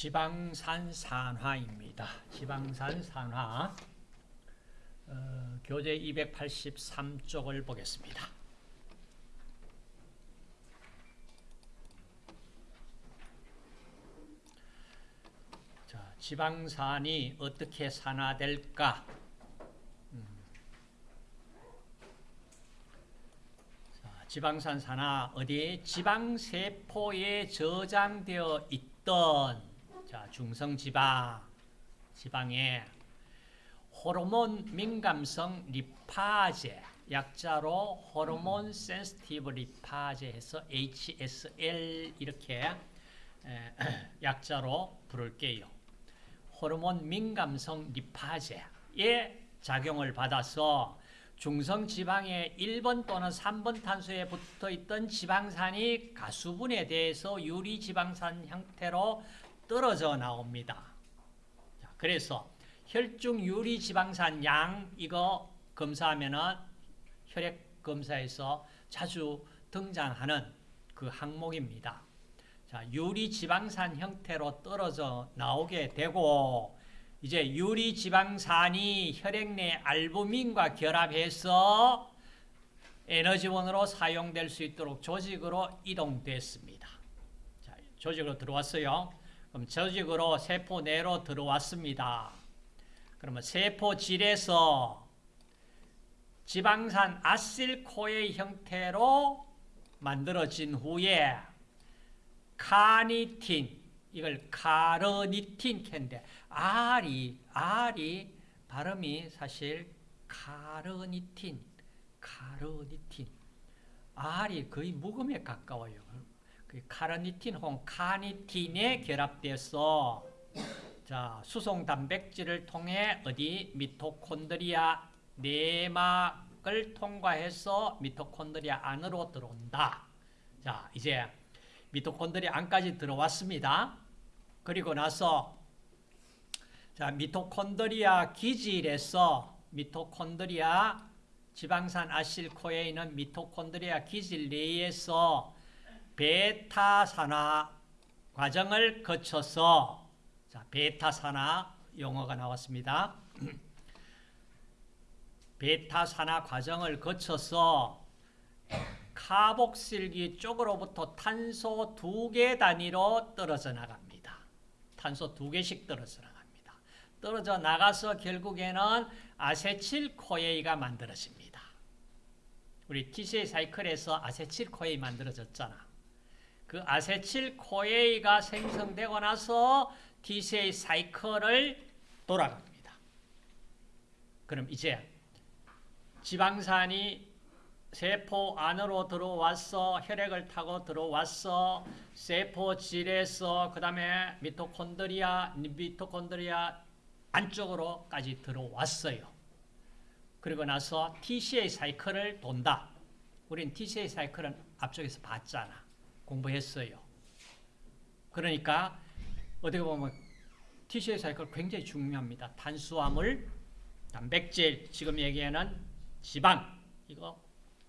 지방산 산화입니다. 지방산 산화 어, 교재 283쪽을 보겠습니다. 자, 지방산이 어떻게 산화될까? 음. 자, 지방산 산화 어디 지방세포에 저장되어 있던 자, 중성지방, 지방에 호르몬 민감성 리파제, 약자로 호르몬 센스티브 리파제 해서 HSL 이렇게 에, 약자로 부를게요. 호르몬 민감성 리파제의 작용을 받아서 중성지방의 1번 또는 3번 탄소에 붙어있던 지방산이 가수분에 대해서 유리지방산 형태로 떨어져 나옵니다. 자, 그래서 혈중 유리 지방산 양 이거 검사하면은 혈액 검사에서 자주 등장하는 그 항목입니다. 자, 유리 지방산 형태로 떨어져 나오게 되고 이제 유리 지방산이 혈액 내 알부민과 결합해서 에너지원으로 사용될 수 있도록 조직으로 이동됐습니다. 자, 조직으로 들어왔어요. 그럼 조직으로 세포 내로 들어왔습니다. 그러면 세포질에서 지방산 아실코의 형태로 만들어진 후에 카니틴 이걸 카르니틴 캔데 R이 R이 발음이 사실 카르니틴 카르니틴 R이 거의 묵음에 가까워요. 그 카르니틴 혹은 카니틴에 결합돼서 자, 수송 단백질을 통해 어디 미토콘드리아 내막을 통과해서 미토콘드리아 안으로 들어온다. 자, 이제 미토콘드리아 안까지 들어왔습니다. 그리고 나서 자, 미토콘드리아 기질에서 미토콘드리아 지방산 아실코에 있는 미토콘드리아 기질 내에서 베타산화 과정을 거쳐서 자, 베타산화 용어가 나왔습니다. 베타산화 과정을 거쳐서 카복실기 쪽으로부터 탄소 두 개 단위로 떨어져 나갑니다. 탄소 두 개씩 떨어져 나갑니다. 떨어져 나가서 결국에는 아세틸코에이가 만들어집니다. 우리 TCA 사이클에서 아세틸코에이 만들어졌잖아. 그 아세틸코에이가 생성되고 나서 TCA 사이클을 돌아갑니다. 그럼 이제 지방산이 세포 안으로 들어왔어 혈액을 타고 들어왔어 세포질에서 그 다음에 미토콘드리아 미토콘드리아 안쪽으로까지 들어왔어요. 그리고 나서 TCA 사이클을 돈다. 우린 TCA 사이클은 앞쪽에서 봤잖아. 공부했어요. 그러니까 어떻게 보면 TCA 사이클 굉장히 중요합니다. 탄수화물, 단백질, 지금 얘기하는 지방 이거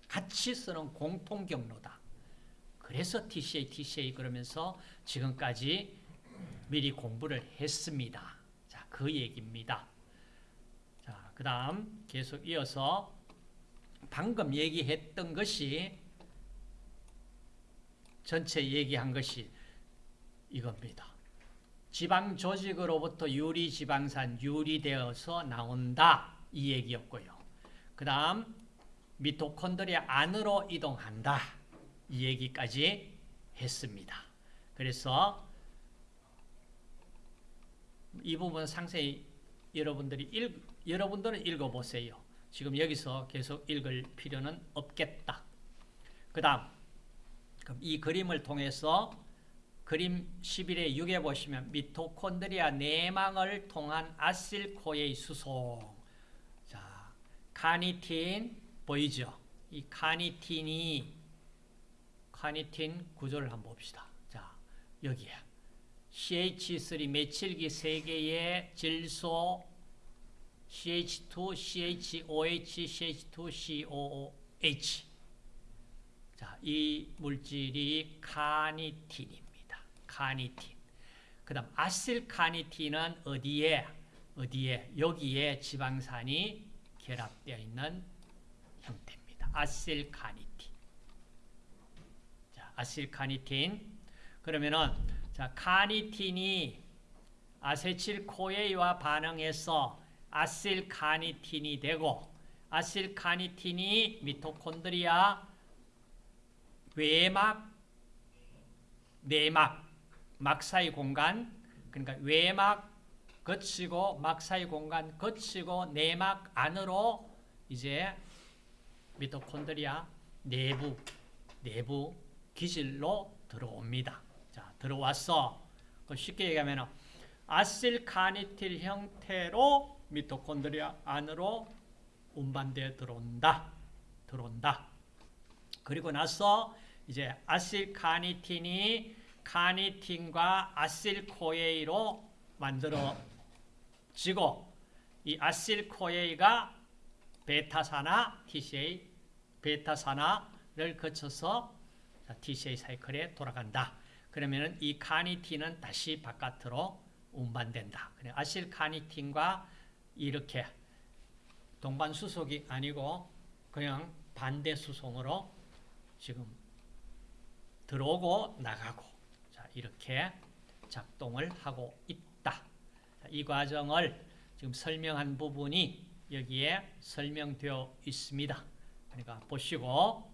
같이 쓰는 공통 경로다. 그래서 TCA, TCA 그러면서 지금까지 미리 공부를 했습니다. 자, 그 얘기입니다. 자, 그 다음 계속 이어서 방금 얘기했던 것이 전체 얘기한 것이 이겁니다. 지방 조직으로부터 유리 지방산 유리되어서 나온다 이 얘기였고요. 그 다음 미토콘드리아 안으로 이동한다 이 얘기까지 했습니다. 그래서 이 부분 상세히 여러분들이 읽, 여러분들은 읽어보세요. 지금 여기서 계속 읽을 필요는 없겠다. 그 다음 이 그림을 통해서 그림 11의 6에 보시면 미토콘드리아 내망을 통한 아실코의 수송 자, 카니틴 보이죠? 이 카니틴이 카니틴 구조를 한번 봅시다. 자, 여기에 CH3 메칠기 3개의 질소 CH2, CHOH, CH2, COOH 자, 이 물질이 카니틴입니다. 카니틴. 그 다음 아실카니틴은 어디에 어디에 여기에 지방산이 결합되어 있는 형태입니다. 아실카니틴. 자, 아실카니틴. 그러면은 자, 카니틴이 아세틸코에이와 반응해서 아실카니틴이 되고 아실카니틴이 미토콘드리아 외막 내막 막 사이 공간 그러니까 외막 거치고 막 사이 공간 거치고 내막 안으로 이제 미토콘드리아 내부 내부 기질로 들어옵니다. 자, 들어왔어. 쉽게 얘기하면 아실카니틸 형태로 미토콘드리아 안으로 운반되어 들어온다. 들어온다. 그리고 나서 이제 아실카니틴이 카니틴과 아실코에이로 만들어지고 이 아실코에이가 베타산화 TCA 베타산화를 거쳐서 TCA 사이클에 돌아간다. 그러면은 이 카니틴은 다시 바깥으로 운반된다. 아실 카니틴과 이렇게 동반 수속이 아니고 그냥 반대 수송으로 지금 들어오고 나가고 자, 이렇게 작동을 하고 있다. 자, 이 과정을 지금 설명한 부분이 여기에 설명되어 있습니다. 그러니까 보시고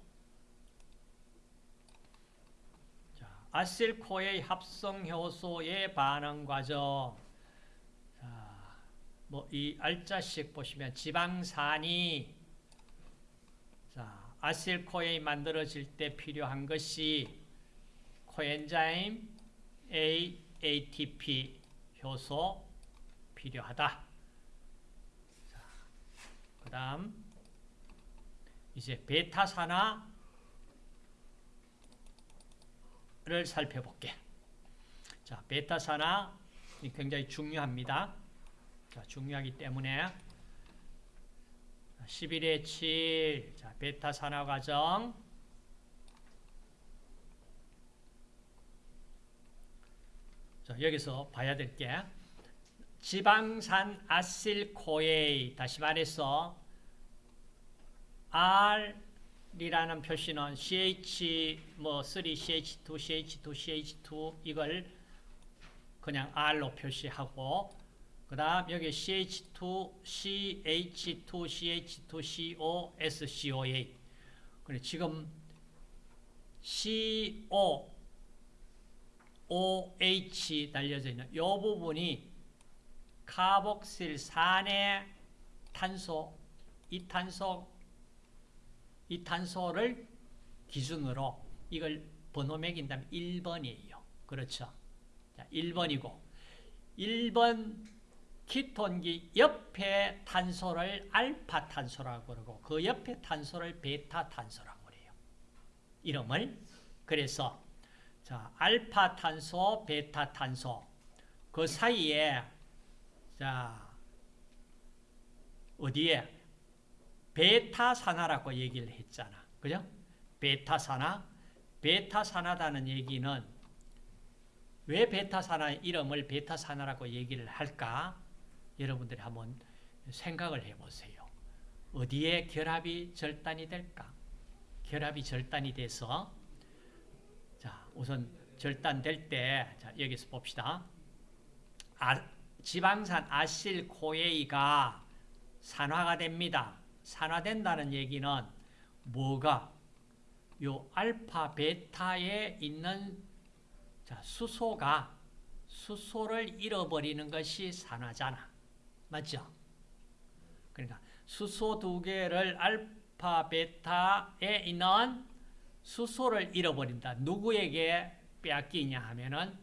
자, 아실코의 합성 효소의 반응 과정 뭐 이 알짜씩 보시면 지방산이 자, 아실코에 만들어질 때 필요한 것이 코엔자임 A, ATP 효소 필요하다. 그 다음 이제 베타산화를 살펴볼게. 자, 베타산화 굉장히 중요합니다. 자, 중요하기 때문에 11의 7, 자, 베타 산화 과정. 자, 여기서 봐야 될 게 지방산 아실코에이 다시 말해서 R이라는 표시는 CH 뭐 3CH2, CH2, CH2 이걸 그냥 R로 표시하고 그 다음 여기 CH2, CH2, CH2, CO, SCOA. 그래 지금 CO, OH 달려져 있는 이 부분이 카복실산의 탄소, 이 탄소, 이 탄소를 기준으로 이걸 번호 매긴다면 1번이에요. 그렇죠. 자, 1번이고 1번 키톤기 옆에 탄소를 알파 탄소라고 그러고 그 옆에 탄소를 베타 탄소라고 그래요. 이름을 그래서 자 알파 탄소, 베타 탄소 그 사이에 자 어디에 베타 산화라고 얘기를 했잖아. 그죠? 베타 산화. 베타 산화다는 얘기는 왜 베타 산화 이름을 베타 산화라고 얘기를 할까? 여러분들이 한번 생각을 해보세요. 어디에 결합이 절단이 될까? 결합이 절단이 돼서 자 우선 절단될 때 자, 여기서 봅시다. 아, 지방산 아실 코에이가 산화가 됩니다. 산화된다는 얘기는 뭐가 요 알파 베타에 있는 자, 수소가 수소를 잃어버리는 것이 산화잖아. 맞죠? 그러니까 수소 두 개를 알파, 베타에 있는 수소를 잃어버린다. 누구에게 빼앗기냐 하면은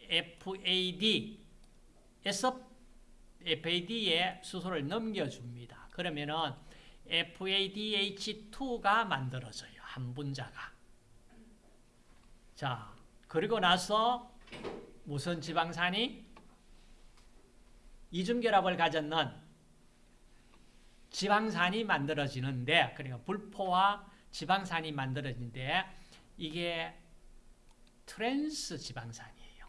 FAD에서 FAD에 수소를 넘겨줍니다. 그러면은 FADH2가 만들어져요. 한 분자가. 자, 그리고 나서 무슨 지방산이 이중결합을 가졌는 지방산이 만들어지는데 그러니까 불포와 지방산이 만들어지는데 이게 트랜스 지방산이에요.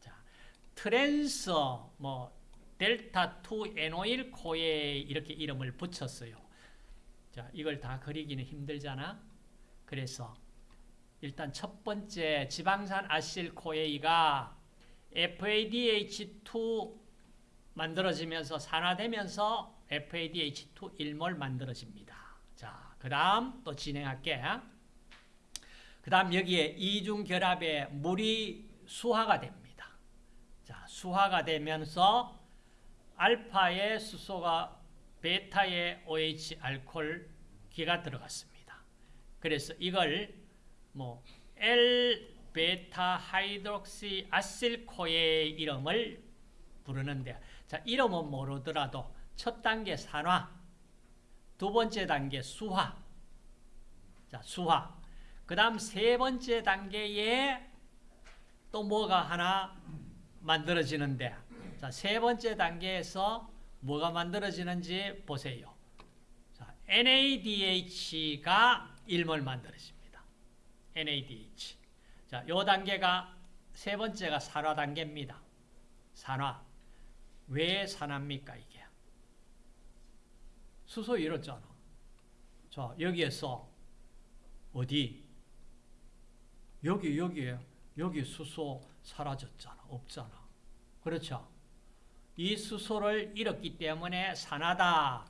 자, trans 뭐 델타 2 enoyl CoA 이렇게 이름을 붙였어요. 자, 이걸 다 그리기는 힘들잖아. 그래서 일단 첫 번째 지방산 acyl CoA가 FADH2 만들어지면서 산화되면서 FADH2 일몰 만들어집니다. 자, 그 다음 또 진행할게. 그 다음 여기에 이중 결합에 물이 수화가 됩니다. 자, 수화가 되면서 알파의 수소가 베타의 OH 알콜 기가 들어갔습니다. 그래서 이걸 뭐 L 베타 하이드록시 아실코의 이름을 부르는데 자, 이름은 모르더라도 첫 단계 산화, 두 번째 단계 수화. 자, 수화. 그 다음 세 번째 단계에 또 뭐가 하나 만들어지는데 자, 세 번째 단계에서 뭐가 만들어지는지 보세요. 자, NADH가 일몰 만들어집니다. NADH. 자, 요 단계가 세 번째가 산화 단계입니다. 산화. 왜 산화입니까, 이게? 수소 이렇잖아. 자, 여기에서 어디? 여기, 여기, 여기 수소 사라졌잖아. 없잖아. 그렇죠? 이 수소를 잃었기 때문에 산화다.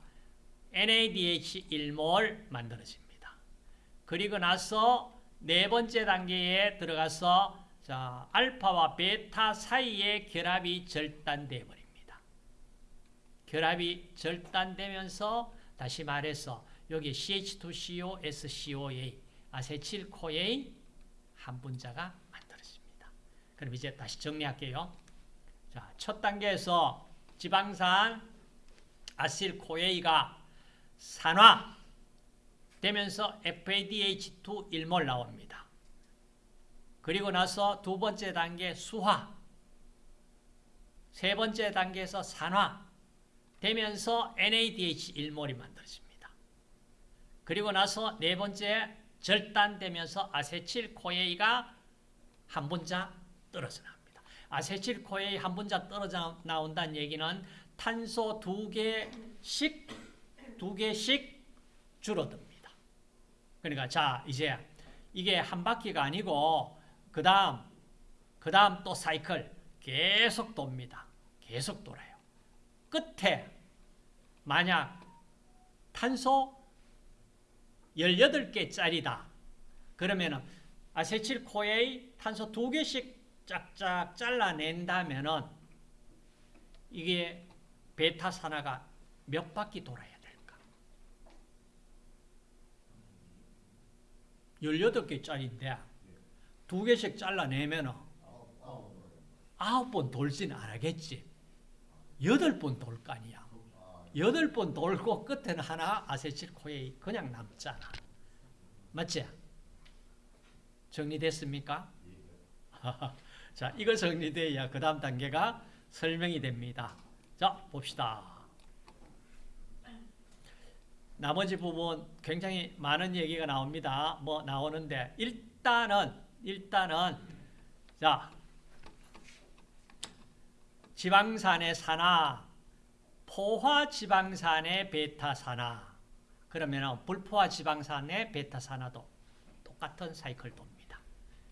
NADH 1몰 만들어집니다. 그리고 나서 네 번째 단계에 들어가서 자, 알파와 베타 사이의 결합이 절단돼 버립니다. 결합이 절단되면서 다시 말해서 여기 CH2CO, SCOA, 아세틸코에 한 분자가 만들어집니다. 그럼 이제 다시 정리할게요. 자, 첫 단계에서 지방산 아실코에이가 산화 되면서 FADH2 일몰 나옵니다. 그리고 나서 두 번째 단계 수화 세 번째 단계에서 산화 되면서 NADH 일몰이 만들어집니다. 그리고 나서 네 번째 절단되면서 아세틸코에이가 한 분자 떨어져 나옵니다. 아세틸코에이 한 분자 떨어져 나온다는 얘기는 탄소 두 개씩 두 개씩 줄어듭니다. 그러니까 자 이제 이게 한 바퀴가 아니고 그 다음 그 다음 또 사이클 계속 돕니다. 계속 돌아요. 끝에 만약 탄소 18개짜리다. 그러면은 아세틸코에이 탄소 두 개씩 쫙쫙 잘라낸다면은 이게 베타 산화가 몇 바퀴 돌아야 될까? 18개짜리인데 두 개씩 잘라내면은 아홉 번 돌진 안 하겠지. 여덟 번돌 거 아니야. 여덟 번 돌고 끝에는 하나 아세틸코에 그냥 남잖아. 맞지? 정리됐습니까? 자, 이거 정리돼야 그 다음 단계가 설명이 됩니다. 자, 봅시다. 나머지 부분 굉장히 많은 얘기가 나옵니다. 뭐 나오는데 일단은 일단은 자 지방산의 산화 포화 지방산의 베타 산화 그러면 불포화 지방산의 베타 산화도 똑같은 사이클 돕니다.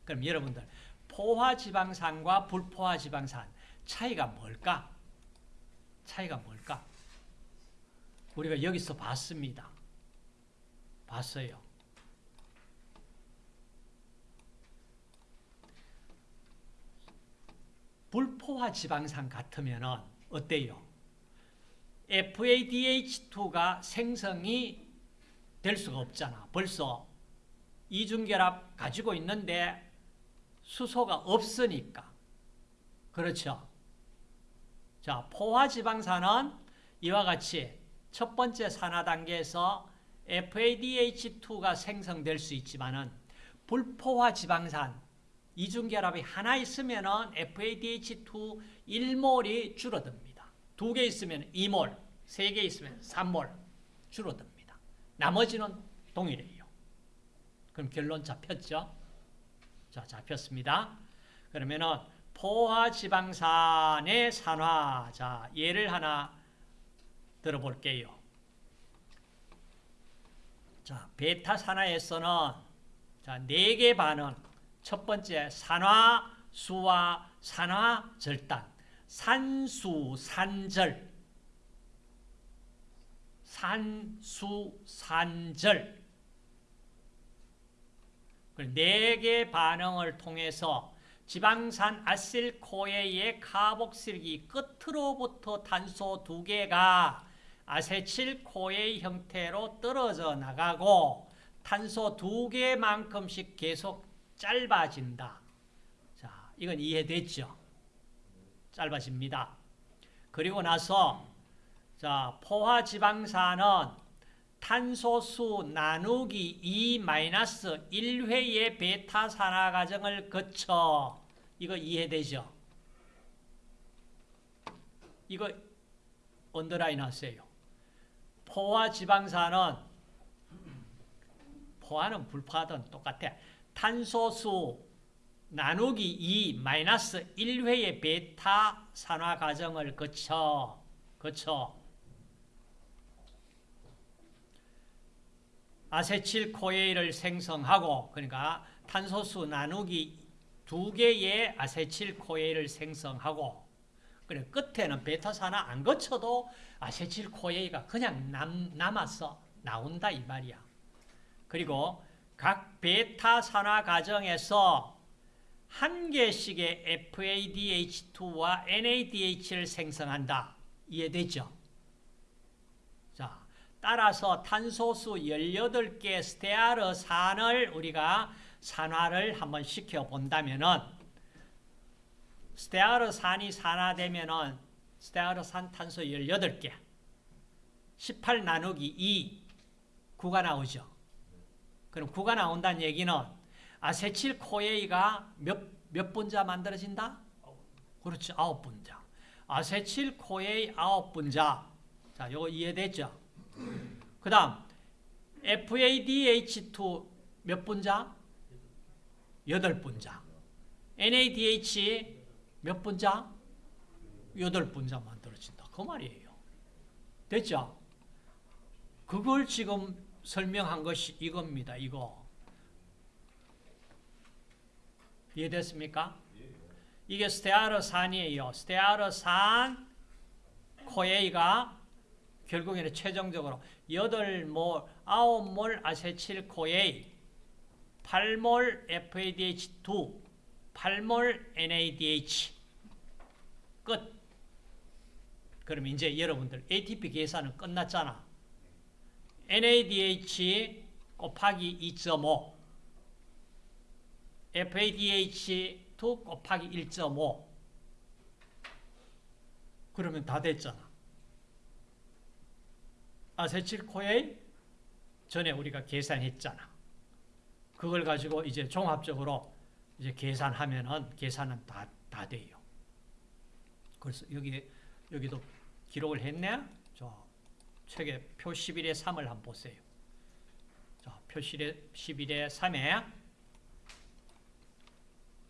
그럼 여러분들 포화 지방산과 불포화 지방산 차이가 뭘까? 차이가 뭘까? 우리가 여기서 봤습니다. 봤어요. 불포화 지방산 같으면 어때요? FADH2가 생성이 될 수가 없잖아. 벌써 이중결합 가지고 있는데 수소가 없으니까. 그렇죠? 자, 포화지방산은 이와 같이 첫 번째 산화 단계에서 FADH2가 생성될 수 있지만은 불포화 지방산 이중결합이 하나 있으면은 FADH2 1몰이 줄어듭니다. 두 개 있으면 2몰, 세 개 있으면 3몰 줄어듭니다. 나머지는 동일해요. 그럼 결론 잡혔죠? 자, 잡혔습니다. 그러면은 포화지방산의 산화. 자, 예를 하나 들어볼게요. 자, 베타 산화에서는 자, 네 개 반응. 첫 번째 산화, 수화, 산화, 절단. 산수, 산절. 산수, 산절. 네 개 반응을 통해서 지방산 아실코에의 카복실기 끝으로부터 탄소 두 개가 아세틸코에 형태로 떨어져 나가고 탄소 두 개만큼씩 계속 짧아진다. 자, 이건 이해됐죠? 짧아집니다. 그리고 나서 자, 포화 지방산은 탄소수 나누기 2-1회의 베타 산화 과정을 거쳐 이거 이해되죠? 이거 언더라인 하세요. 포화 지방산은 포화는 불포화든 똑같아. 탄소수 나누기 2 마이너스 1회의 베타 산화 과정을 거쳐 거쳐 아세틸코에일을 생성하고 그러니까 탄소수 나누기 두 개의 아세틸코에일을 생성하고 그래 끝에는 베타산화 안 거쳐도 아세틸코에일가 그냥 남, 남아서 나온다 이 말이야. 그리고 각 베타산화 과정에서 한 개씩의 FADH2와 NADH를 생성한다. 이해되죠? 자, 따라서 탄소수 18개 스테아르 산을 우리가 산화를 한번 시켜 본다면은 스테아르 산이 산화되면은 스테아르 산 탄소 18개 18 나누기 2 9가 나오죠. 그럼 9가 나온다는 얘기는 acetyl CoA가 몇, 몇 분자 만들어진다? 그렇죠. 아홉 분자. acetyl CoA 아홉 분자. 자, 요거 이해됐죠? 그 다음 FADH2 몇 분자? 여덟 분자. NADH 몇 분자? 여덟 분자 만들어진다. 그 말이에요. 됐죠? 그걸 지금 설명한 것이 이겁니다. 이거. 이해됐습니까? 이게 스테아르산이에요. 스테아르산 CoA가 결국에는 최종적으로 8몰, 9몰 acetyl CoA, 8몰 FADH2, 8몰 NADH 끝. 그럼 이제 여러분들 ATP 계산은 끝났잖아. NADH 곱하기 2.5 FADH2 곱하기 1.5 그러면 다 됐잖아. 아세틸코에 전에 우리가 계산했잖아. 그걸 가지고 이제 종합적으로 이제 계산하면은 계산은 다, 다 돼요. 그래서 여기, 여기도 기록을 했네? 저 책에 표 11의 3을 한번 보세요. 자, 표 11의 3에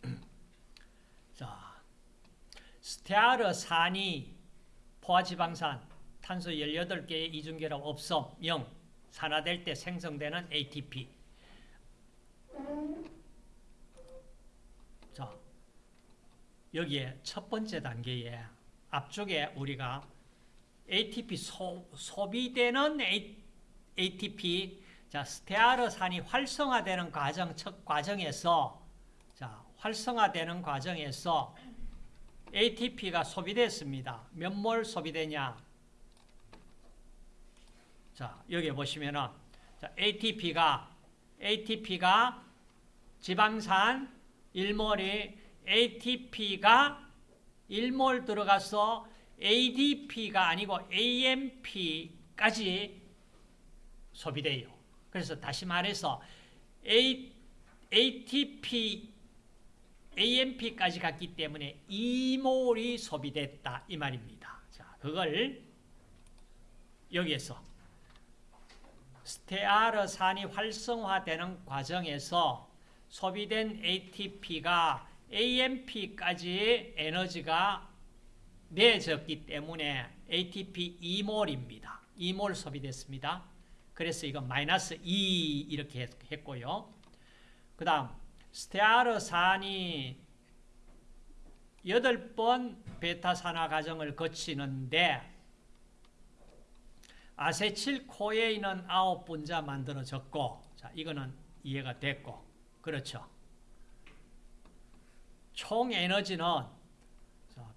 자, 스테아르산이 포화지방산 탄소 18개의 이중결합 없음 0 산화될 때 생성되는 ATP 자 여기에 첫 번째 단계에 앞쪽에 우리가 ATP 소, 소비되는 ATP 자 스테아르산이 활성화되는 과정 첫 과정에서 자 활성화되는 과정에서 ATP가 소비됐습니다. 몇 몰 소비되냐? 자, 여기 보시면은 자, ATP가 ATP가 지방산 1몰이 ATP가 1몰 들어가서 ADP가 아니고 AMP까지 소비돼요. 그래서 다시 말해서 A, ATP, AMP까지 갔기 때문에 2몰이 소비됐다 이 말입니다. 자, 그걸 여기에서 스테아르 산이 활성화되는 과정에서 소비된 ATP가 AMP까지 에너지가 내졌기 때문에 ATP 2몰입니다. 2몰 소비됐습니다. 그래서 이거 마이너스 2 이렇게 했고요. 그 다음 스테아르산이 8번 베타산화 과정을 거치는데 아세틸코에인은 9분자 만들어졌고 자 이거는 이해가 됐고 그렇죠. 총 에너지는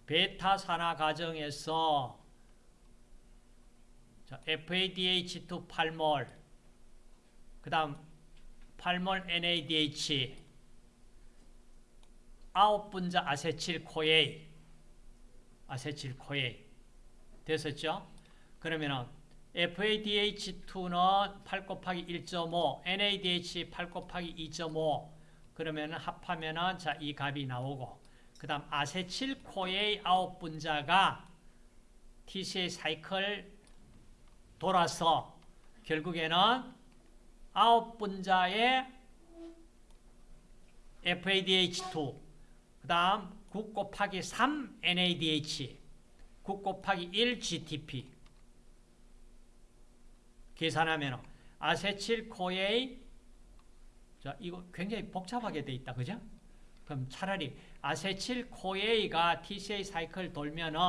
베타 산화 과정에서 FADH2 8몰 그 다음 8몰 NADH 9분자 아세틸코에 아세틸코에 됐었죠? 그러면은 FADH2는 8 곱하기 1.5, NADH 8 곱하기 2.5 그러면 합하면은 자, 이 값이 나오고 그 다음 아세틸코에 9분자가 TCA 사이클 돌아서 결국에는 9분자의 FADH2 그 다음 9 곱하기 3 NADH 9 곱하기 1 GTP 계산하면 아세틸 코에 자 이거 굉장히 복잡하게 돼 있다 그죠? 그럼 차라리 아세틸 코에가 TCA 사이클 돌면은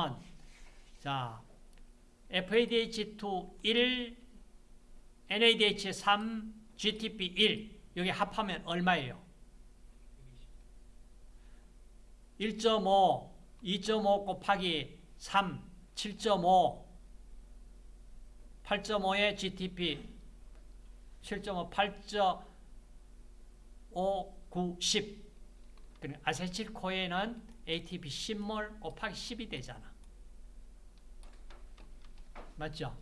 자 FADH2 1 NADH 3 GTP 1 여기 합하면 얼마예요? 1.5 2.5 곱하기 3 7.5 8.5의 GTP 7.5 8.5 9 10 아세틸코에는 ATP 10몰 곱하기 10이 되잖아 맞죠?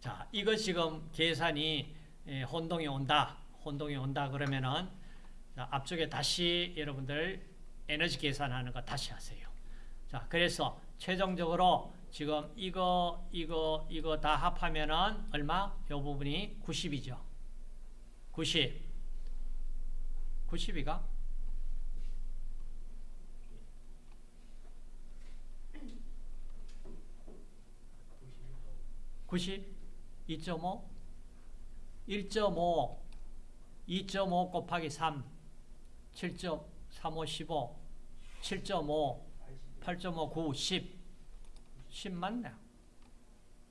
자, 이거 지금 계산이 혼동이 온다. 혼동이 온다 그러면은 자, 앞쪽에 다시 여러분들 에너지 계산하는 거 다시 하세요. 자, 그래서 최종적으로 지금 이거 이거 이거 다 합하면은 얼마? 요 부분이 90이죠. 90. 90이가? 90, 2.5, 1.5, 2.5 곱하기 3, 7.35, 15, 7.5, 8.5, 9, 10, 10 맞네.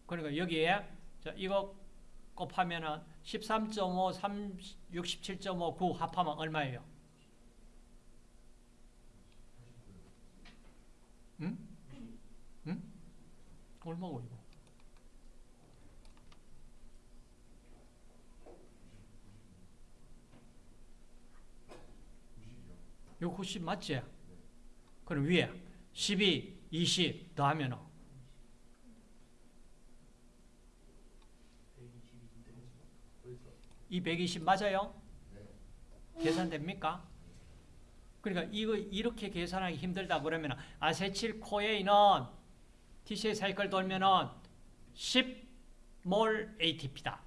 그러니까 여기에 이거 곱하면은 13.5, 3, 67.5, 9 합하면 얼마예요? 응? 응? 얼마고 이거? 요 90 맞지? 그럼 위에 12, 20 더하면 220 맞아요? 계산됩니까? 그러니까 이거 이렇게 계산하기 힘들다 그러면 아세틸 코에인은 TCA 사이클 돌면은 10몰 ATP다.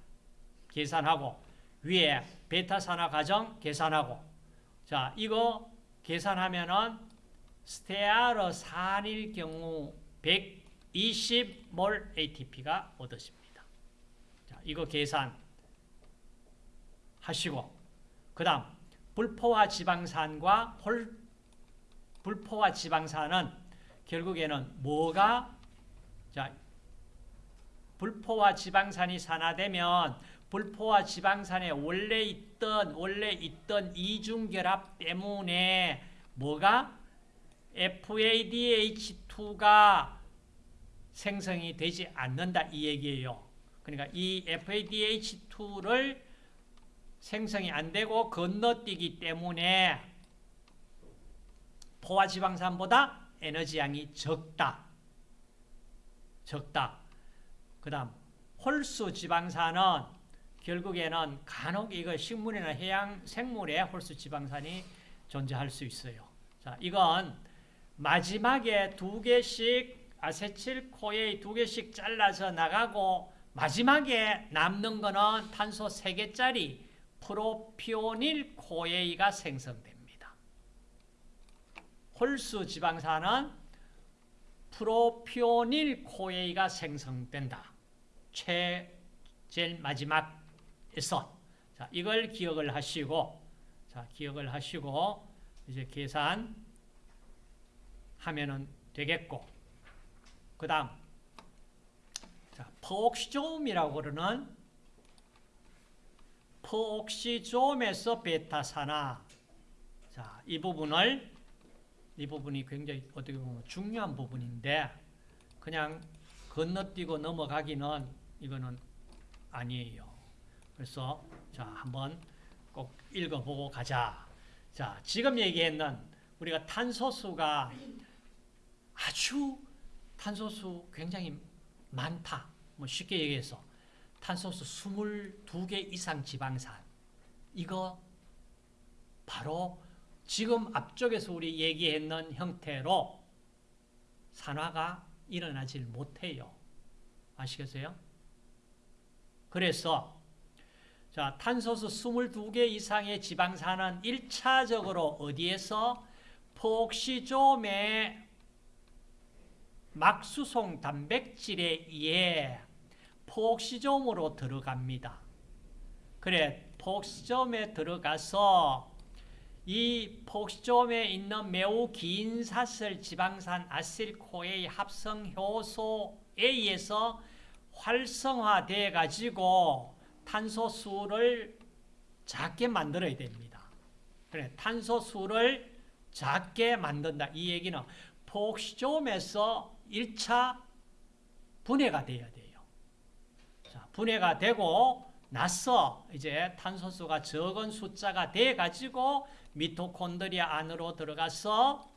계산하고 위에 베타 산화 과정 계산하고 자 이거 계산하면은 스테아르산일 경우 120몰 ATP가 얻어집니다. 자, 이거 계산 하시고 그 다음 불포화 지방산과 홀 불포화 지방산은 결국에는 뭐가 자 불포화 지방산이 산화되면 불포화 지방산에 원래 있던 원래 있던 이중결합 때문에 뭐가 FADH2가 생성이 되지 않는다 이 얘기예요. 그러니까 이 FADH2를 생성이 안 되고 건너뛰기 때문에 포화지방산보다 에너지 양이 적다. 적다. 그 다음 홀수 지방산은 결국에는 간혹 이거 식물이나 해양 생물에 홀수 지방산이 존재할 수 있어요. 자, 이건 마지막에 두 개씩 아세틸코에 두 개씩 잘라서 나가고 마지막에 남는 거는 탄소 세 개짜리 프로피오닐 코에이가 생성됩니다. 홀수 지방산은 프로피오닐 코에이가 생성된다. 최 제일 마지막에서 자, 이걸 기억을 하시고 자, 기억을 하시고 이제 계산 하면은 되겠고 그 다음 자, 포옥시조음이라고 그러는 포옥시조음에서 베타산화 자, 이 부분을 이 부분이 굉장히 어떻게 보면 중요한 부분인데 그냥 건너뛰고 넘어가기는 이거는 아니에요. 그래서 자 한번 꼭 읽어보고 가자. 자 지금 얘기했는 우리가 탄소수가 아주 탄소수 굉장히 많다. 뭐 쉽게 얘기해서 탄소수 22개 이상 지방산 이거 바로 지금 앞쪽에서 우리 얘기했는 형태로 산화가 일어나질 못해요. 아시겠어요? 그래서 자, 탄소수 22개 이상의 지방산은 1차적으로 어디에서 포옥시좀의 막수송 단백질에 의해 포옥시좀으로 들어갑니다. 그래, 포옥시좀에 들어가서 이 포옥시좀에 있는 매우 긴 사슬 지방산 아실코의 합성 효소에 의해서 활성화돼 가지고 탄소수를 작게 만들어야 됩니다. 그래, 탄소수를 작게 만든다. 이 얘기는 포옥시좀에서 1차 분해가 돼야 돼요. 자, 분해가 되고 나서 이제 탄소수가 적은 숫자가 돼 가지고 미토콘드리아 안으로 들어가서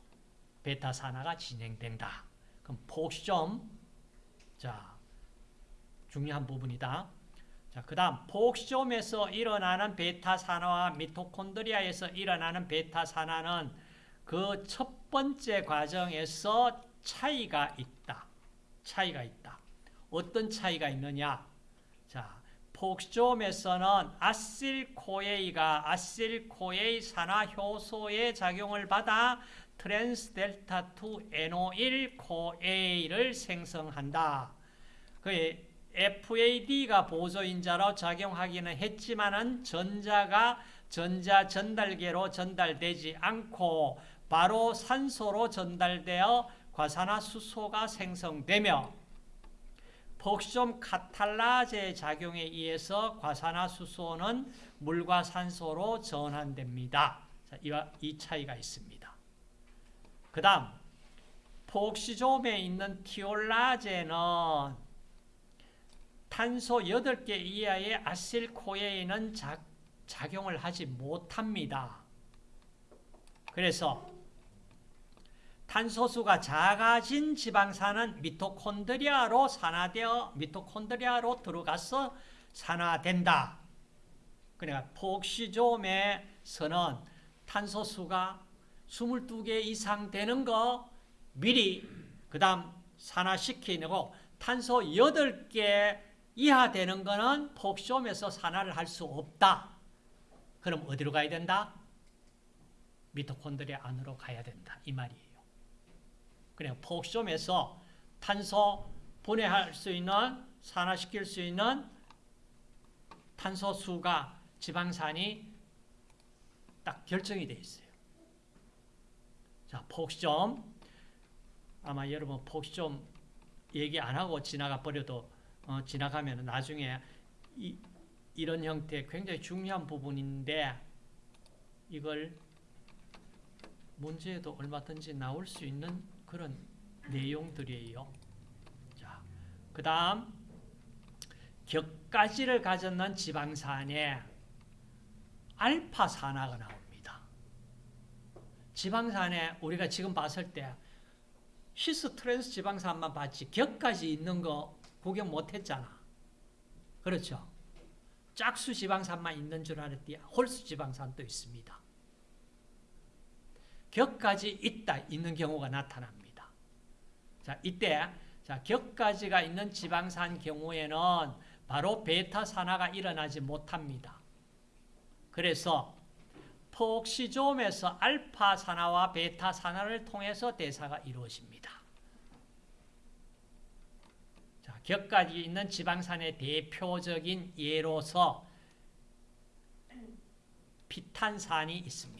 베타산화가 진행된다. 그럼 포옥시좀 자, 중요한 부분이다. 자, 그 다음 포옥시좀에서 일어나는 베타산화와 미토콘드리아에서 일어나는 베타산화는 그 첫 번째 과정에서 차이가 있다. 차이가 있다. 어떤 차이가 있느냐? 자, peroxisome에서는 acyl-CoA가 acyl-CoA 산화 효소의 작용을 받아 trans delta 2 enoyl-CoA를 생성한다. 그 FAD가 보조인자로 작용하기는 했지만은 전자가 전자 전달계로 전달되지 않고 바로 산소로 전달되어 과산화수소가 생성되며 폭시좀 카탈라제의 작용에 의해서 과산화수소는 물과 산소로 전환됩니다. 자, 이와 이 차이가 있습니다. 그 다음 폭시좀에 있는 티올라제는 탄소 8개 이하의 아실코에는 작용을 하지 못합니다. 그래서 탄소수가 작아진 지방산은 미토콘드리아로 산화되어 미토콘드리아로 들어가서 산화된다. 그러니까 폭시좀에서는 탄소수가 22개 이상 되는 거 미리 그 다음 산화시키고 탄소 8개 이하 되는 거는 폭시좀에서 산화를 할 수 없다. 그럼 어디로 가야 된다? 미토콘드리아 안으로 가야 된다. 이 말이에요. 그냥 폭시좀에서 탄소 분해할 수 있는 산화시킬 수 있는 탄소수가 지방산이 딱 결정이 되어 있어요. 자, 폭시좀 아마 여러분 폭시좀 얘기 안 하고 지나가 버려도 어, 지나가면 나중에 이, 이런 형태 굉장히 중요한 부분인데 이걸 문제에도 얼마든지 나올 수 있는 그런 내용들이에요. 자, 그 다음 격가지를 가졌는 지방산에 알파산화가 나옵니다. 지방산에 우리가 지금 봤을 때 cis trans 지방산만 봤지 곁가지 있는 거 구경 못했잖아. 그렇죠? 짝수 지방산만 있는 줄 알았더니 홀수 지방산도 있습니다. 곁가지 있다 있는 경우가 나타납니다. 자 이때 자 곁가지가 있는 지방산 경우에는 바로 베타 산화가 일어나지 못합니다. 그래서 폭시좀에서 알파 산화와 베타 산화를 통해서 대사가 이루어집니다. 자, 격까지 있는 지방산의 대표적인 예로서 피탄산이 있습니다.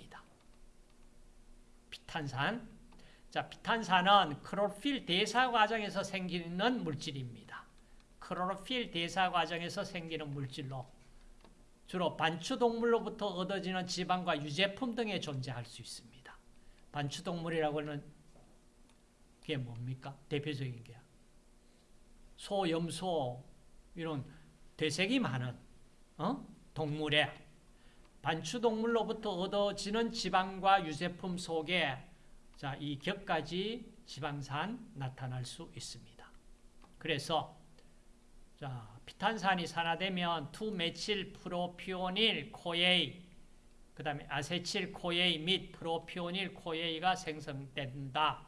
피탄산. 자, 피탄산은 크로필 대사 과정에서 생기는 물질입니다. 크로필 대사 과정에서 생기는 물질로 주로 반추동물로부터 얻어지는 지방과 유제품 등에 존재할 수 있습니다. 반추동물이라고 하는 게 뭡니까? 대표적인 게 소, 염소 이런 되색이 많은 어? 동물에 반추동물로부터 얻어지는 지방과 유제품 속에 자, 이 격가지 지방산 나타날 수 있습니다. 그래서 자, 피탄산이 산화되면 2 methyl propionyl-CoA 그 다음에 acetyl-CoA 및 propionyl-CoA가 생성된다.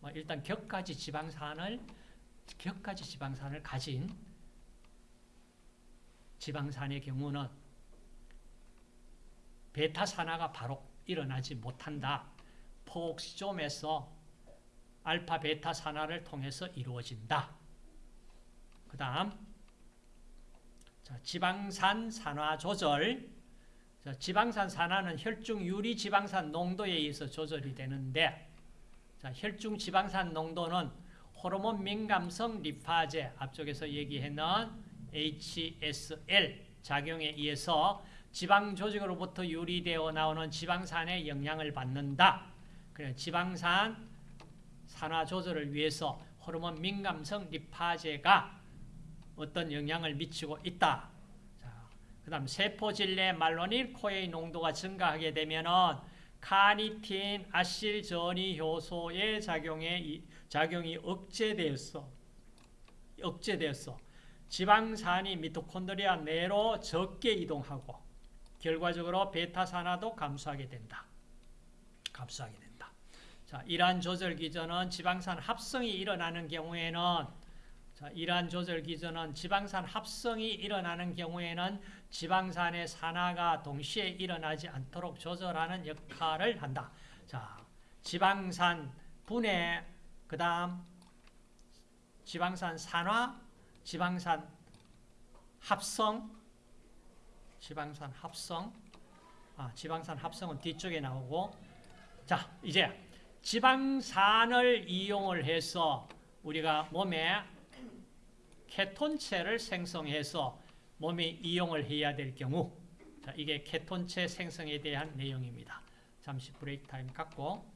뭐 일단 곁가지 지방산을 곁가지 지방산을 가진 지방산의 경우는 베타 산화가 바로 일어나지 못한다. 포옥시좀에서 알파 베타 산화를 통해서 이루어진다. 그 다음 지방산 산화 조절 자, 지방산 산화는 혈중 유리 지방산 농도에 의해서 조절이 되는데 자, 혈중 지방산 농도는 호르몬 민감성 리파제 앞쪽에서 얘기했는 HSL 작용에 의해서 지방 조직으로부터 유리되어 나오는 지방산의 영향을 받는다. 그래 지방산 산화 조절을 위해서 호르몬 민감성 리파제가 어떤 영향을 미치고 있다. 그 다음 세포질 내 말로닐 코에이 농도가 증가하게 되면은 카니틴 아실 전이 효소의 작용에 작용이 억제되었어. 억제되었어. 지방산이 미토콘드리아 내로 적게 이동하고 결과적으로 베타산화도 감소하게 된다. 감소하게 된다. 자, 이러한 조절 기전은 지방산 합성이 일어나는 경우에는 자, 이러한 조절 기전은 지방산 합성이 일어나는 경우에는 지방산의 산화가 동시에 일어나지 않도록 조절하는 역할을 한다. 자, 지방산 분해, 그 다음 지방산 산화, 지방산 합성, 지방산 합성, 아, 지방산 합성은 뒤쪽에 나오고, 자, 이제 지방산을 이용을 해서 우리가 몸에 케톤체를 생성해서 몸이 이용을 해야 될 경우. 자, 이게 케톤체 생성에 대한 내용입니다. 잠시 브레이크 타임 갖고